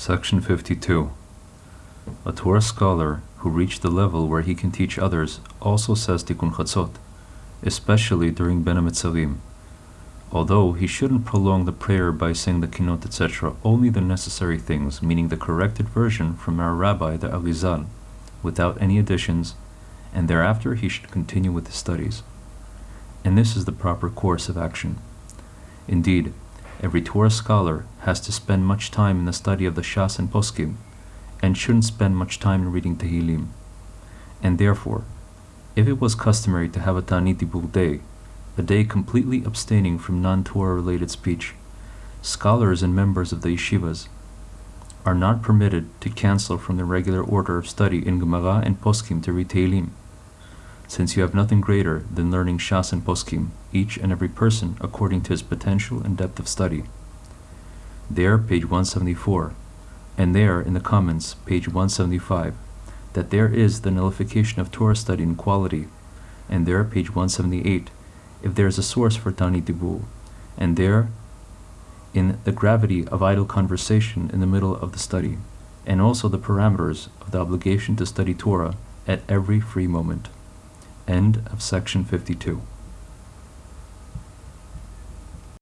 Section 52. A Torah scholar who reached the level where he can teach others also says Tikkun Chatzot, especially during Ben HaMetzarim. Although he shouldn't prolong the prayer by saying the kinot, etc., only the necessary things, meaning the corrected version from our rabbi, the Arizal, without any additions, and thereafter he should continue with his studies. And this is the proper course of action. Indeed, every Torah scholar has to spend much time in the study of the Shas and Poskim, and shouldn't spend much time in reading Tehillim. And therefore, if it was customary to have a Ta'anit Dibur day, a day completely abstaining from non-Torah related speech, scholars and members of the yeshivas are not permitted to cancel from the regular order of study in Gemara and Poskim to read Tehillim, since you have nothing greater than learning Shas and Poskim, each and every person according to his potential and depth of study. There, page 174, and there in the comments, page 175, that there is the nullification of Torah study in quality, and there, page 178, if there is a source for Ta'anit Dibur, and there in the gravity of idle conversation in the middle of the study, and also the parameters of the obligation to study Torah at every free moment. End of section 52.